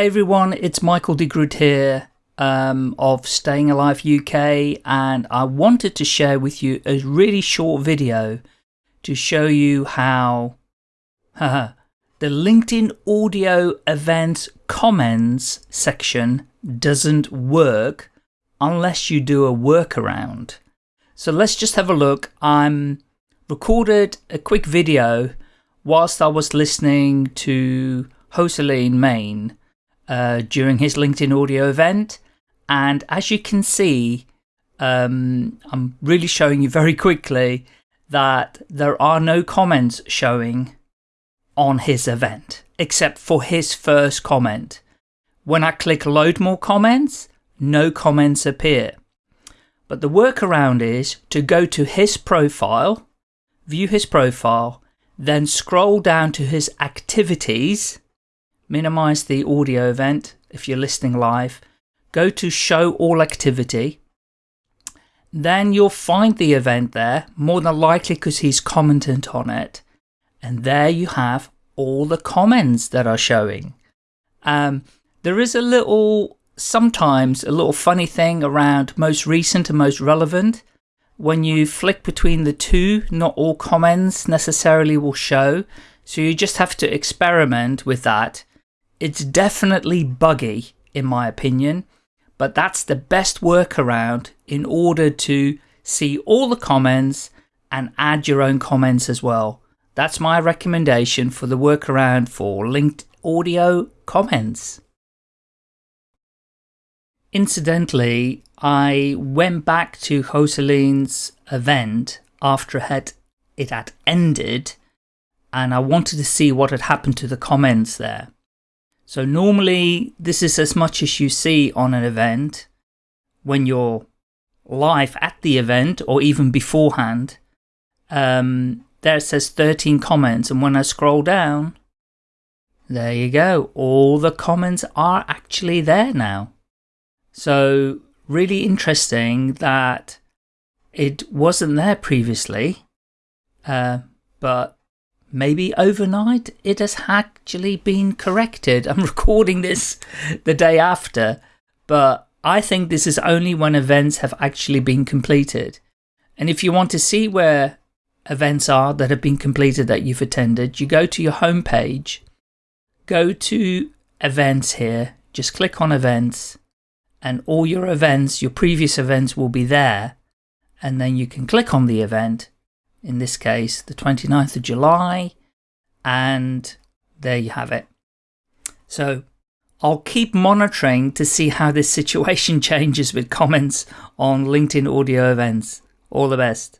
Hey everyone, it's Michael de Groot here um, of Staying Alive UK and I wanted to share with you a really short video to show you how the LinkedIn audio events comments section doesn't work unless you do a workaround. So let's just have a look. I'm recorded a quick video whilst I was listening to Hoselene Main uh, during his LinkedIn audio event. And as you can see, um, I'm really showing you very quickly that there are no comments showing on his event, except for his first comment. When I click load more comments, no comments appear. But the workaround is to go to his profile, view his profile, then scroll down to his activities, minimize the audio event if you're listening live, go to show all activity, then you'll find the event there, more than likely because he's commented on it, and there you have all the comments that are showing. Um, there is a little, sometimes a little funny thing around most recent and most relevant. When you flick between the two, not all comments necessarily will show. So you just have to experiment with that it's definitely buggy, in my opinion, but that's the best workaround in order to see all the comments and add your own comments as well. That's my recommendation for the workaround for linked audio comments. Incidentally, I went back to Hoselene's event after it had ended and I wanted to see what had happened to the comments there. So normally this is as much as you see on an event when you're live at the event or even beforehand. Um, there it says 13 comments and when I scroll down, there you go. All the comments are actually there now. So really interesting that it wasn't there previously, uh, but maybe overnight it has actually been corrected. I'm recording this the day after, but I think this is only when events have actually been completed. And if you want to see where events are that have been completed that you've attended, you go to your home page, go to events here, just click on events, and all your events, your previous events will be there. And then you can click on the event in this case the 29th of July, and there you have it. So I'll keep monitoring to see how this situation changes with comments on LinkedIn audio events. All the best.